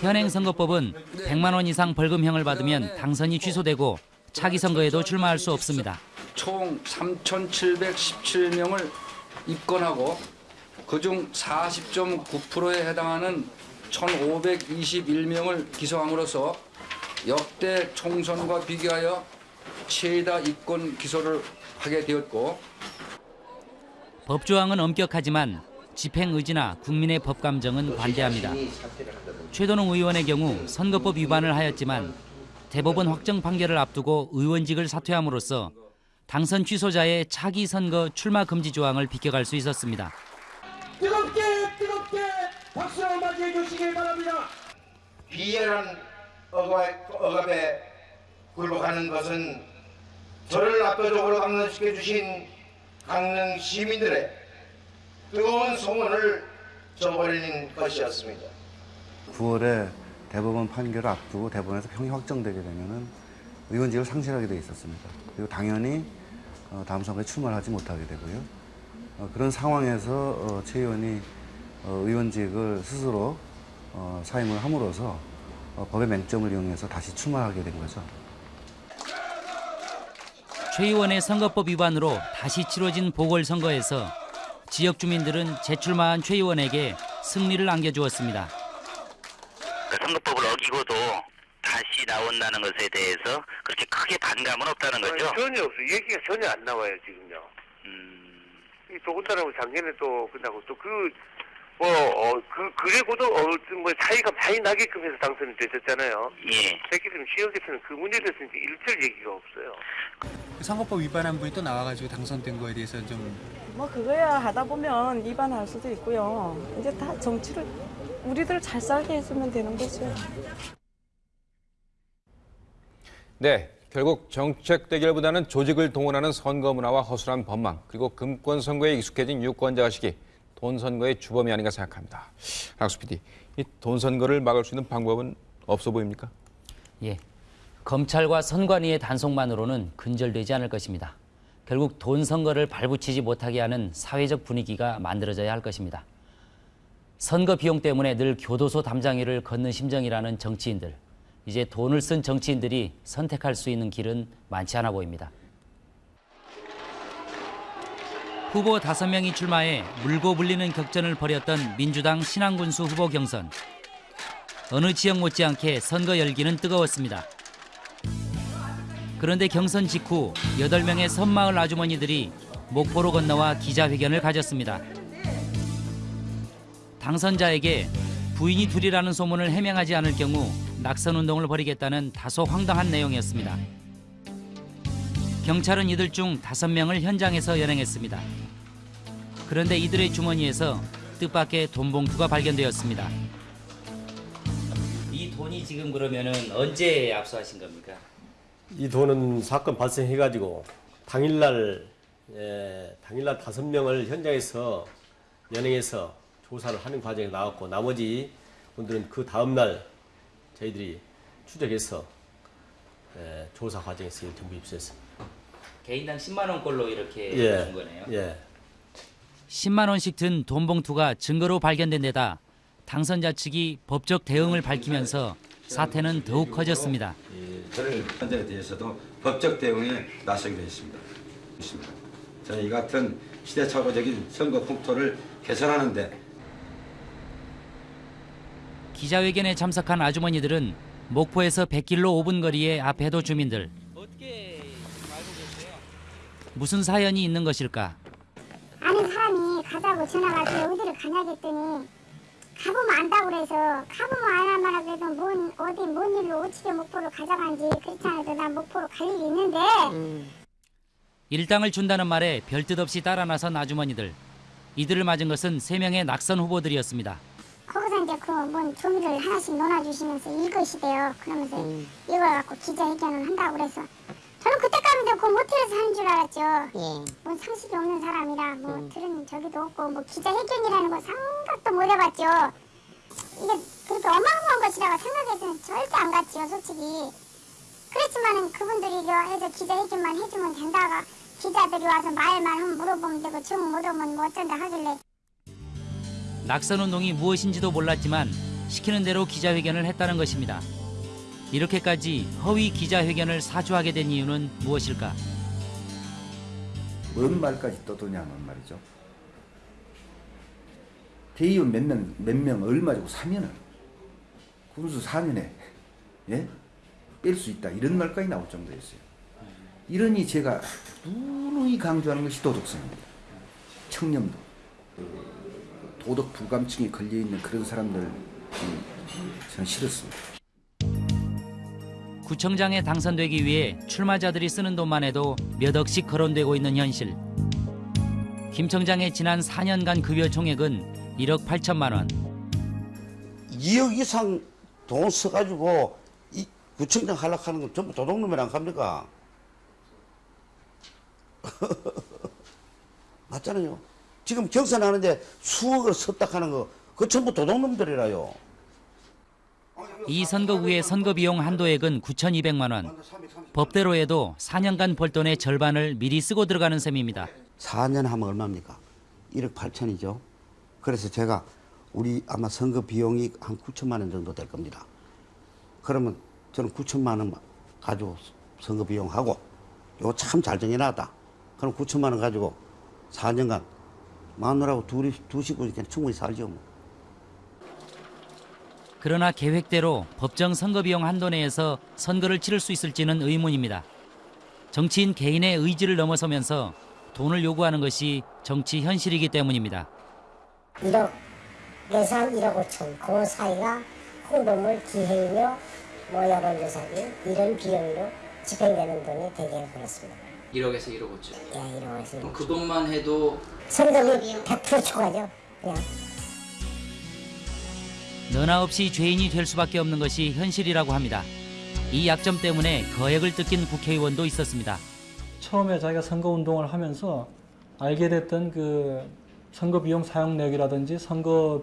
현행 선거법은 100만 원 이상 벌금형을 받으면 당선이 취소되고 차기 선거에도 출마할 수 없습니다. 총 3,717명을 입건하고 그중 40.9%에 해당하는 1,521명을 기소함으로써 역대 총선과 비교하여 최다 입건 기소를 하게 되었고 법조항은 엄격하지만 집행 의지나 국민의 법 감정은 반대합니다. 최도농 의원의 경우 선거법 위반을 하였지만 대법원 확정 판결을 앞두고 의원직을 사퇴함으로써 당선 취소자의 차기 선거 출마 금지 조항을 비껴갈 수 있었습니다. 뜨겁게 뜨겁게 박수로 맞이해 주시길 바랍니다. 비열한 억압, 억압 에 굴복하는 것은 저를 압도적으로 강론시켜 주신 강릉 시민들의 뜨거운 소원을 저버리는 것이었습니다. 9월에 대법원 판결을 앞두고 대법원에서 평이 확정되게 되면은 의원직을 상실하게 돼 있었습니다. 그리고 당연히 어, 다음 선거에 출마를 하지 못하게 되고요. 어, 그런 상황에서 어, 최 의원이 어, 의원직을 스스로 어, 사임을 함으로써 어, 법의 맹점을 이용해서 다시 출마하게 된 거죠. 최 의원의 선거법 위반으로 다시 치러진 보궐선거에서 지역 주민들은 재출마한 최 의원에게 승리를 안겨주었습니다. 그 선거법을 어기고도 나온다는 것에 대해서 그렇게 크게 반감은 없다는 거죠? 전혀 없어요. 얘기가 전혀 안 나와요, 지금요. 이 더군다나 뭐 작년에 또 끝나고 또 그, 뭐, 어, 그, 그래고도, 어, 뭐, 차이가 많이 나게끔 해서 당선이 되셨잖아요. 예. 새끼들은 지역에서는 그 문제에 대해서 이제 일절 얘기가 없어요. 선거법 위반한 분이 또 나와가지고 당선된 거에 대해서 좀 뭐 그거야 하다 보면 위반할 수도 있고요. 이제 다 정치를 우리들 잘 살게 해주면 되는 거죠. 네, 결국 정책 대결보다는 조직을 동원하는 선거 문화와 허술한 법망 그리고 금권 선거에 익숙해진 유권자 의식이 돈 선거의 주범이 아닌가 생각합니다. 학수 PD, 이 돈 선거를 막을 수 있는 방법은 없어 보입니까? 예. 검찰과 선관위의 단속만으로는 근절되지 않을 것입니다. 결국 돈 선거를 발붙이지 못하게 하는 사회적 분위기가 만들어져야 할 것입니다. 선거 비용 때문에 늘 교도소 담장위를 걷는 심정이라는 정치인들. 이제 돈을 쓴 정치인들이 선택할 수 있는 길은 많지 않아 보입니다. 후보 5명이 출마해 물고 불리는 격전을 벌였던 민주당 신안군수 후보 경선. 어느 지역 못지않게 선거 열기는 뜨거웠습니다. 그런데 경선 직후 8명의 섬마을 아주머니들이 목포로 건너와 기자회견을 가졌습니다. 당선자에게 부인이 둘이라는 소문을 해명하지 않을 경우 낙선 운동을 벌이겠다는 다소 황당한 내용이었습니다. 경찰은 이들 중 5명을 현장에서 연행했습니다. 그런데 이들의 주머니에서 뜻밖의 돈 봉투가 발견되었습니다. 이 돈이 지금 그러면은 언제 압수하신 겁니까? 이 돈은 사건 발생해가지고 당일날 예, 당일날 다섯 명을 현장에서 연행해서 조사를 하는 과정에 나왔고 나머지 분들은 그 다음날 저희들이 추적해서 예, 조사 과정에서 전부 입수했습니다. 개인당 10만 원꼴로 이렇게 예, 준 거네요. 예. 10만 원씩 든 돈 봉투가 증거로 발견된 데다 당선자 측이 법적 대응을 밝히면서 사태는 더욱 커졌습니다. 저를 현장에 대해서도 법적 대응에 나서기로 했습니다. 이 같은 시대착오적인 선거 풍토를 개선하는데 기자회견에 참석한 아주머니들은 목포에서 100길로 5분 거리의 아페도 주민들. 무슨 사연이 있는 것일까? 아는 사람이 가자고 전화가 왔더니 어디를 가냐 했더니 가보면 안다고 그래서 가보면 안 하면 그래도 뭔 어디 뭔 일로 어떻게 목포로 가져간지 그렇지 않아도 난 목포로 갈 일이 있는데 일당을 준다는 말에 별뜻 없이 따라 나선 아주머니들. 이들을 맞은 것은 세명의 낙선 후보들이었습니다. 이제 그뭔 종이를 하나씩 넣어주시면서 읽으시대요. 그러면서 이걸 갖고 기자회견을 한다고 그래서 저는 그때까지도 그 모텔에서 하는 줄 알았죠. 뭔 상식이 없는 사람이라 뭐 들은 적이도 없고 뭐 기자회견이라는 거 생각도 못 해봤죠. 이게 그렇게 어마어마한 것이라고 생각해서는 절대 안 갔지요, 솔직히. 그렇지만은 그분들이 해서 기자회견만 해주면 된다가 기자들이 와서 말만 하면 물어보면 되고 정 물어보면 뭐 어쩐다 하길래 낙선 운동이 무엇인지도 몰랐지만 시키는 대로 기자회견을 했다는 것입니다. 이렇게까지 허위 기자회견을 사주하게 된 이유는 무엇일까? 뭔 말까지 떠드냐는 말이죠. 대의원 몇 명, 몇 명 얼마 주고 사면은 군수 4년에 예? 뺄 수 있다 이런 말까지 나올 정도였어요. 이러니 제가 누누이 강조하는 것이 도덕성입니다. 청렴도 그 도덕 불감증에 걸려 있는 그런 사람들 음, 저는 싫었습니다. 구청장에 당선되기 위해 출마자들이 쓰는 돈만 해도 몇 억씩 거론되고 있는 현실. 김 청장의 지난 4년간 급여 총액은 1억 8천만 원. 2억 이상 돈 써가지고 이 구청장 하락하는 건 전부 도둑놈이랑 갑니까? [LAUGHS] 맞잖아요. 지금 경선하는데 수억을 썼다 하는 거, 그 전부 도둑놈들이라요. 이 선거 후의 선거 비용 한도액은 9,200만 원. 법대로 해도 4년간 벌 돈의 절반을 미리 쓰고 들어가는 셈입니다. 4년 하면 얼마입니까? 1억 8천이죠. 그래서 제가 우리 아마 선거 비용이 한 9천만 원 정도 될 겁니다. 그러면 저는 9천만 원 가지고 선거 비용 하고 이거 참 잘 정해놨다. 그럼 9천만 원 가지고 4년간 마누라하고 둘이 두 식구니까 충분히 살죠. 뭐. 그러나 계획대로 법정 선거 비용 한도 내에서 선거를 치를 수 있을지는 의문입니다. 정치인 개인의 의지를 넘어서면서 돈을 요구하는 것이 정치 현실이기 때문입니다. 1억 예산 1억 5천 그 사이가 홍보물 기획료 뭐 여론조사비 이런 비용으로 집행되는 돈이 대개 그렇습니다. 1억에서 1억 5천. 예, 1억 5천. 그럼 그것만 해도 선거비 100% 초과죠. 그냥. 너나 없이 죄인이 될 수밖에 없는 것이 현실이라고 합니다. 이 약점 때문에 거액을 뜯긴 국회의원도 있었습니다. 처음에 자기가 선거 운동을 하면서 알게 됐던 그 선거 비용 사용 내역이라든지 선거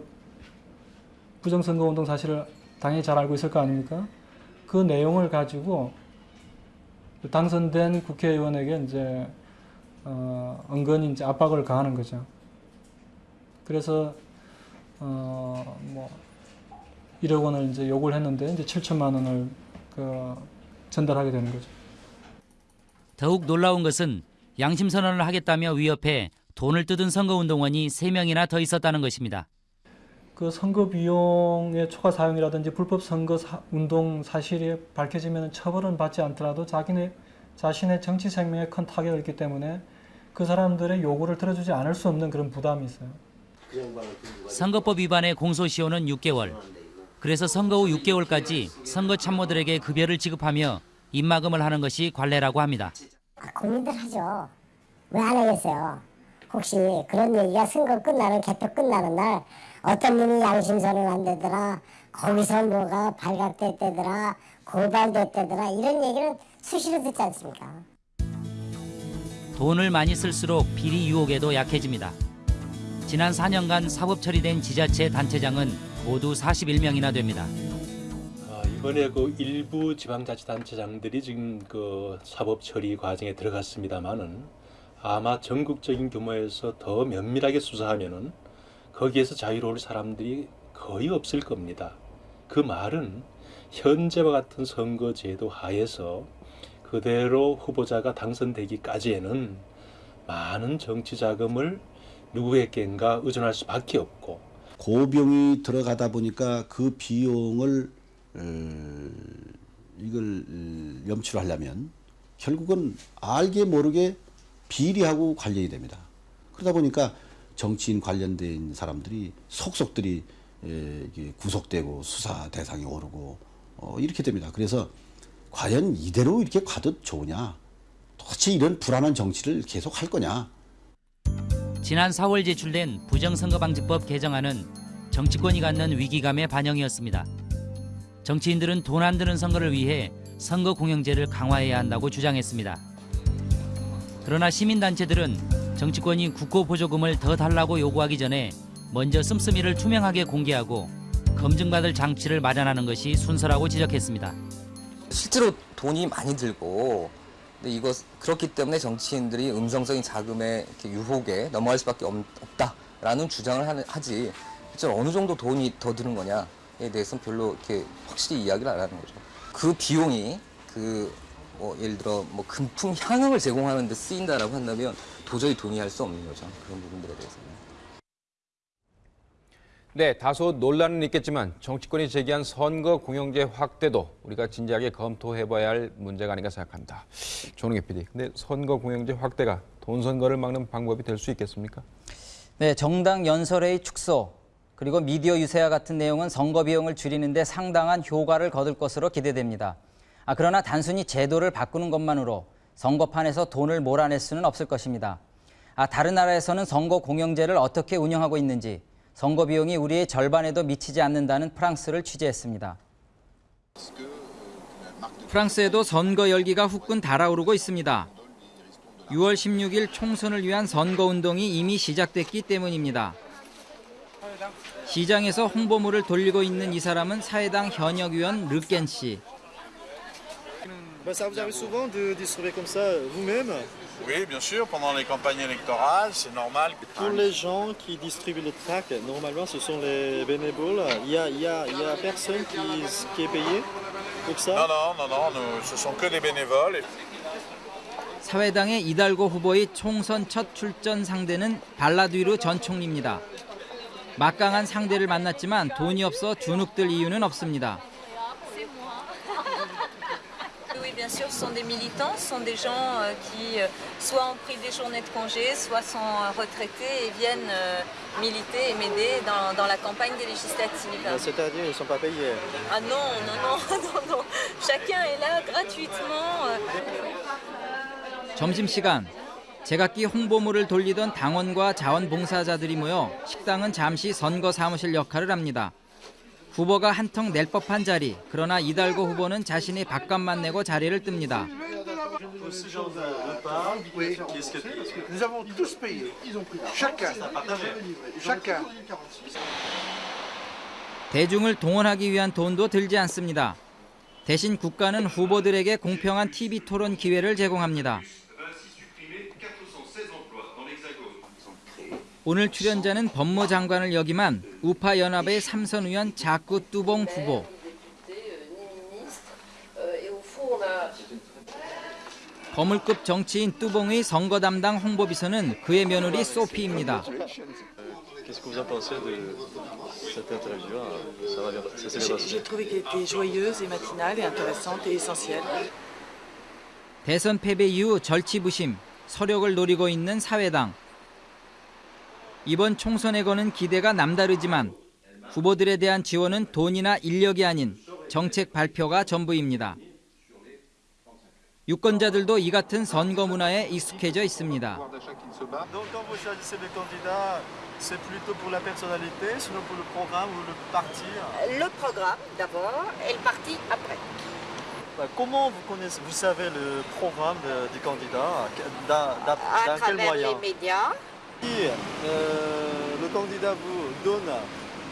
부정선거 운동 사실을 당연히 잘 알고 있을 거 아닙니까? 그 내용을 가지고 당선된 국회의원에게 이제 어, 은근히 이제 압박을 가하는 거죠. 그래서 어 뭐 1억 원을 이제 요구를 했는데 이제 7천만 원을 그 전달하게 되는 거죠. 더욱 놀라운 것은 양심 선언을 하겠다며 위협해 돈을 뜯은 선거운동원이 3명이나 더 있었다는 것입니다. 그 선거 비용의 초과 사용이라든지 불법 선거 사, 운동 사실이 밝혀지면 처벌은 받지 않더라도 자기네 자신의 정치 생명에 큰 타격을 있기 때문에 그 사람들의 요구를 들어주지 않을 수 없는 그런 부담이 있어요. 선거법 위반의 공소시효는 6개월. 그래서 선거 후 6개월까지 선거 참모들에게 급여를 지급하며 입마금을 하는 것이 관례라고 합니다. 고민들 하죠. 왜 안 하겠어요? 혹시 그런 얘기가 선거 끝나는 개표 끝나는 날 어떤 분이 양심선언 안 되더라 거기서 뭐가 발각됐대더라 고발됐대더라 이런 얘기는 수시로 듣지 않습니까? 돈을 많이 쓸수록 비리 유혹에도 약해집니다. 지난 4년간 사법 처리된 지자체 단체장은 모두 41명이나 됩니다. 아, 이번에 그 일부 지방자치단체장들이 지금 그 사법 처리 과정에 들어갔습니다만은 아마 전국적인 규모에서 더 면밀하게 수사하면은 거기에서 자유로울 사람들이 거의 없을 겁니다. 그 말은 현재와 같은 선거제도 하에서 그대로 후보자가 당선되기까지에는 많은 정치 자금을 누구에겐가 의존할 수밖에 없고 고비용이 들어가다 보니까 그 비용을 어, 이걸 어, 염치로 하려면 결국은 알게 모르게 비리하고 관련이 됩니다. 그러다 보니까 정치인 관련된 사람들이 속속들이 구속되고 수사 대상이 오르고 어, 이렇게 됩니다. 그래서 과연 이대로 이렇게 가도 좋으냐? 도대체 이런 불안한 정치를 계속 할 거냐? 지난 4월 제출된 부정선거방지법 개정안은 정치권이 갖는 위기감의 반영이었습니다. 정치인들은 돈 안 드는 선거를 위해 선거 공영제를 강화해야 한다고 주장했습니다. 그러나 시민단체들은 정치권이 국고 보조금을 더 달라고 요구하기 전에 먼저 씀씀이를 투명하게 공개하고 검증받을 장치를 마련하는 것이 순서라고 지적했습니다. 실제로 돈이 많이 들고 근데 이거 그렇기 때문에 정치인들이 음성적인 자금의 유혹에 넘어갈 수밖에 없, 없다라는 주장을 하지 실제로 어느 정도 돈이 더 드는 거냐에 대해서는 별로 이렇게 확실히 이야기를 안 하는 거죠. 그 비용이 그 뭐 예를 들어 뭐 금품 향응을 제공하는 데 쓰인다라고 한다면 도저히 동의할 수 없는 거죠. 그런 부분들에 대해서는. 네, 다소 논란은 있겠지만 정치권이 제기한 선거 공영제 확대도 우리가 진지하게 검토해봐야 할 문제가 아닌가 생각합니다. 조능혜 PD, 근데 선거 공영제 확대가 돈 선거를 막는 방법이 될 수 있겠습니까? 네, 정당 연설회의 축소 그리고 미디어 유세와 같은 내용은 선거 비용을 줄이는데 상당한 효과를 거둘 것으로 기대됩니다. 아, 그러나 단순히 제도를 바꾸는 것만으로 선거판에서 돈을 몰아낼 수는 없을 것입니다. 아, 다른 나라에서는 선거 공영제를 어떻게 운영하고 있는지 선거 비용이 우리의 절반에도 미치지 않는다는 프랑스를 취재했습니다. 프랑스에도 선거 열기가 후끈 달아오르고 있습니다. 6월 16일 총선을 위한 선거 운동이 이미 시작됐기 때문입니다. 시장에서 홍보물을 돌리고 있는 이 사람은 사회당 현역 의원 르켄 씨. Oui, bien sûr, pendant les campagnes électorales, c'est normal. Pour les gens qui distribuent le trac, normalement ce sont les bénévoles. Il y a, il y a, il y a personne qui, qui est payé pour ça Non, non, non, non, nous, ce sont que des bénévoles. 사회당의 이달고 후보의 총선 첫 출전 상대는 발라두이르 전 총리입니다. 막강한 상대를 만났지만 돈이 없어 주눅들 이유는 없습니다. Oui, bien sûr, ce sont des militants, ce sont des gens euh, qui euh, soit ont pris des journées de congé, soit sont euh, retraités et viennent euh, militer et m'aider dans, dans la campagne des législatives. C'est-à-dire ils ne sont pas payés Ah non, non, non, non, non. Chacun est là gratuitement. euh. 점심시간 제각기 홍보물을 돌리던 당원과 자원봉사자들이 모여 식당은 잠시 선거 사무실 역할을 합니다. 후보가 한턱 낼 법한 자리, 그러나 이달고 후보는 자신이 밥값만 내고 자리를 뜹니다. 대중을 동원하기 위한 돈도 들지 않습니다. 대신 국가는 후보들에게 공평한 TV 토론 기회를 제공합니다. 오늘 출연자는 법무장관을 역임한 우파 연합의 삼선 의원 자꾸 뚜봉 후보. 거물급 정치인 뚜봉의 선거 담당 홍보비서는 그의 며느리 소피입니다. 대선 패배 이후 절치부심, 서력을 노리고 있는 사회당. 이번 총선에 거는 기대가 남다르지만 후보들에 대한 지원은 돈이나 인력이 아닌 정책 발표가 전부입니다. 유권자들도 이 같은 선거 문화에 익숙해져 있습니다. Donc quand vous choisissez les candidats, c'est plutôt pour la personnalité, sinon pour le programme ou le parti Le programme d'abord et le parti après. Bah, Comment vous connaissez, vous savez le programme de- du candidat Dans, dans- À dans quel travers moyen les médias. Si euh, le candidat vous donne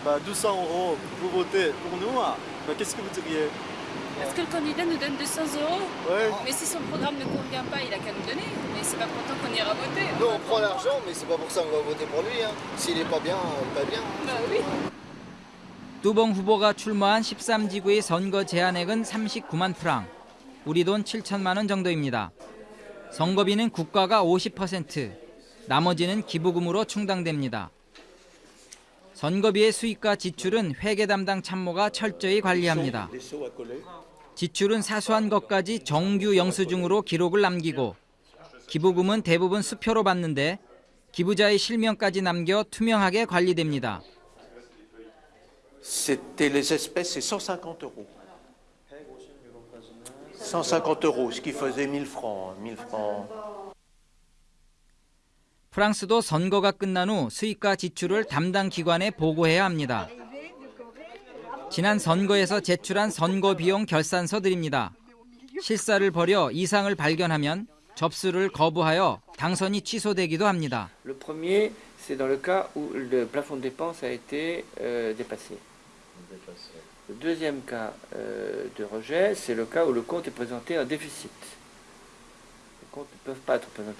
bah, 200 euros pour voter pour nous, bah, qu'est-ce que vous diriez Est-ce que le candidat nous donne 200 euros Ouais. Mais si son programme ne convient pas, il a qu'à nous donner. Mais c'est pas pour autant qu'on ira voter. Nous, on prend l'argent, mais c'est pas pour ça qu'on va voter pour lui. Hein. S'il est pas bien, pas bien. Bah oui. 뚜봉 후보가 출마한 13지구의 선거 제한액은 39만 프랑, 우리 돈 7천만 원 정도입니다. 선거비는 국가가 50%, 나머지는 기부금으로 충당됩니다. 선거비의 수익과 지출은 회계 담당 참모가 철저히 관리합니다. 지출은 사소한 것까지 정규 영수증으로 기록을 남기고 기부금은 대부분 수표로 받는데 기부자의 실명까지 남겨 투명하게 관리됩니다. C'était les espèces, c'est 150 euros. 150 euros, ce qui faisait 1000 francs. 1000 francs. 프랑스도 선거가 끝난 후 수익과 지출을 담당 기관에 보고해야 합니다. 지난 선거에서 제출한 선거 비용 결산서들입니다. 실사를 벌여 이상을 발견하면 접수를 거부하여 당선이 취소되기도 합니다. Euh,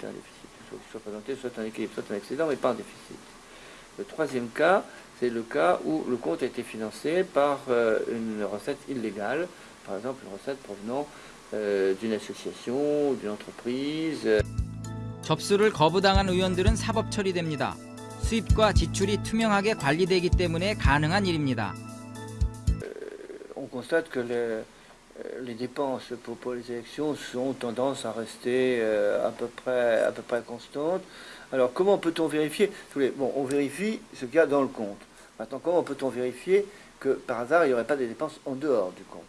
euh. Il faut qu'ils soient présentés soit en équilibre, soit en excédent, mais pas en déficit. Le troisième cas, c'est le cas où le compte a été financé par euh, une recette illégale, par exemple une recette provenant euh, d'une association ou d'une entreprise. euh, 접수를 거부당한 의원들은 사법 처리됩니다. 수입과 지출이 투명하게 관리되기 때문에 가능한 일입니다. on constate que les, euh, les dépenses pour, pour les élections ont tendance à rester euh, à, peu près, à peu près constantes. Alors comment peut-on vérifier Bon, on vérifie ce qu'il y a dans le compte. Maintenant, comment peut-on vérifier que par hasard, il n'y aurait pas des dépenses en dehors du compte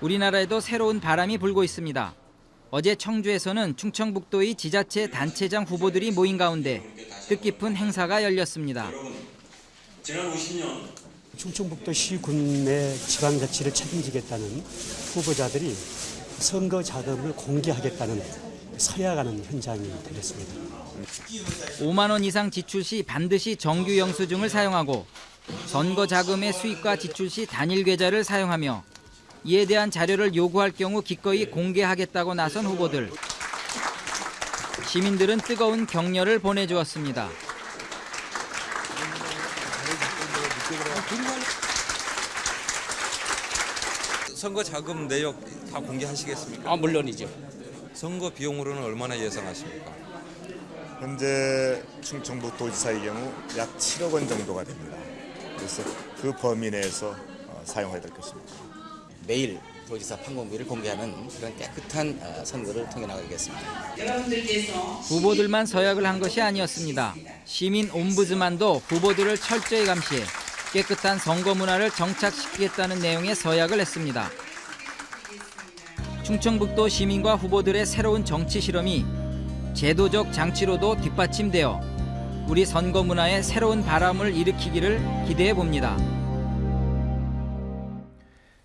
우리나라에도 새로운 바람이 불고 있습니다. 어제 청주에서는 충청북도의 지자체 단체장 후보들이 모인 가운데 뜻깊은 행사가 열렸습니다. 지난 50년 충청북도시 군내 지방자치를 책임지겠다는 후보자들이 선거 자금을 공개하겠다는 서약하는 현장이 되겠습니다. 5만 원 이상 지출 시 반드시 정규 영수증을 사용하고 선거 자금의 수입과 지출 시 단일 계좌를 사용하며 이에 대한 자료를 요구할 경우 기꺼이 공개하겠다고 나선 후보들. 시민들은 뜨거운 격려를 보내주었습니다. 선거 자금 내역 다 공개하시겠습니까? 아, 물론이죠. 선거 비용으로는 얼마나 예상하십니까? 현재 충청북 도지사의 경우 약 7억 원 정도가 됩니다. 그래서 그 범위 내에서 어, 사용해야 될 것입니다. 매일 도지사 판공비를 공개하는 그런 깨끗한 어, 선거를 통해 나가겠습니다. 후보들만 서약을 한 것이 아니었습니다. 시민 옴부즈만도 후보들을 철저히 감시해 깨끗한 선거 문화를 정착시키겠다는 내용의 서약을 했습니다. 충청북도 시민과 후보들의 새로운 정치 실험이 제도적 장치로도 뒷받침되어 우리 선거 문화에 새로운 바람을 일으키기를 기대해 봅니다.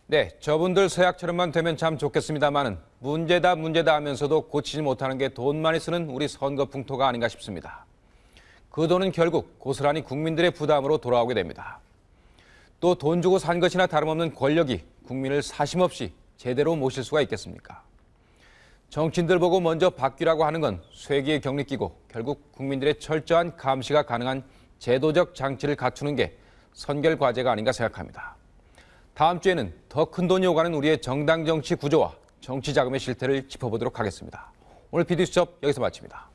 네, 저분들 서약처럼만 되면 참 좋겠습니다만은 문제다 문제다 하면서도 고치지 못하는 게 돈 많이 쓰는 우리 선거 풍토가 아닌가 싶습니다. 그 돈은 결국 고스란히 국민들의 부담으로 돌아오게 됩니다. 또 돈 주고 산 것이나 다름없는 권력이 국민을 사심없이 제대로 모실 수가 있겠습니까? 정치인들 보고 먼저 바뀌라고 하는 건 쇠기의 격리 끼고 결국 국민들의 철저한 감시가 가능한 제도적 장치를 갖추는 게 선결 과제가 아닌가 생각합니다. 다음 주에는 더 큰 돈이 오가는 우리의 정당 정치 구조와 정치 자금의 실태를 짚어보도록 하겠습니다. 오늘 비디수첩 여기서 마칩니다.